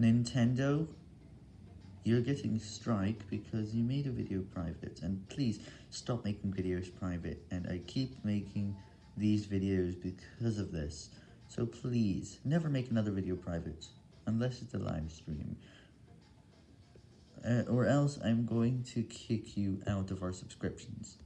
Nintendo, you're getting strike because you made a video private, and please stop making videos private, and I keep making these videos because of this, so please, never make another video private, unless it's a live stream, uh, or else I'm going to kick you out of our subscriptions.